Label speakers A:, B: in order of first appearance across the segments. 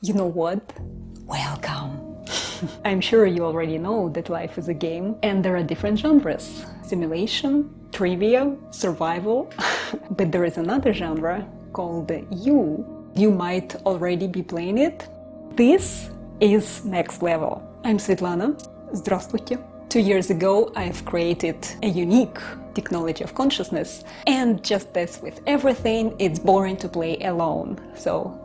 A: You know what? Welcome! I'm sure you already know that life is a game and there are different genres. Simulation, trivia, survival. but there is another genre called you. You might already be playing it. This is Next Level. I'm Svetlana. Здравствуйте. Two years ago, I've created a unique technology of consciousness. And just as with everything, it's boring to play alone. So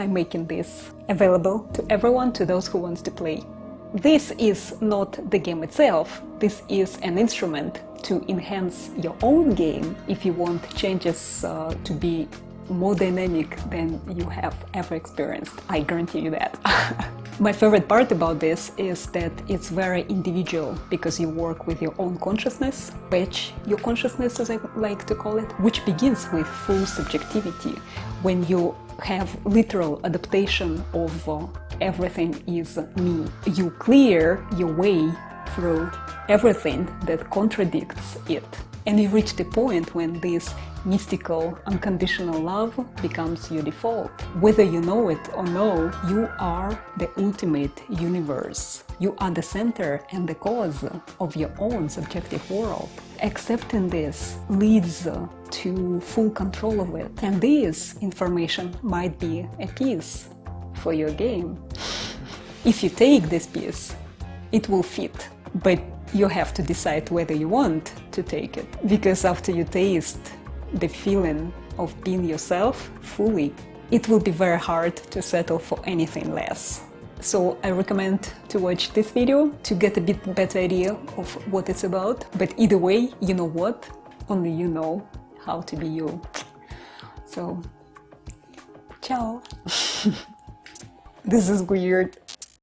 A: I'm making this available to everyone, to those who wants to play. This is not the game itself, this is an instrument to enhance your own game if you want changes uh, to be more dynamic than you have ever experienced. I guarantee you that. My favorite part about this is that it's very individual because you work with your own consciousness, which your consciousness as I like to call it, which begins with full subjectivity. When you have literal adaptation of uh, everything is me. You clear your way through everything that contradicts it. And you reach the point when this mystical, unconditional love becomes your default. Whether you know it or no, you are the ultimate universe. You are the center and the cause of your own subjective world. Accepting this leads to full control of it. And this information might be a piece for your game. If you take this piece, it will fit, but you have to decide whether you want to take it. Because after you taste the feeling of being yourself fully, it will be very hard to settle for anything less. So I recommend to watch this video to get a bit better idea of what it's about. But either way, you know what? Only you know how to be you. So, ciao! this is weird.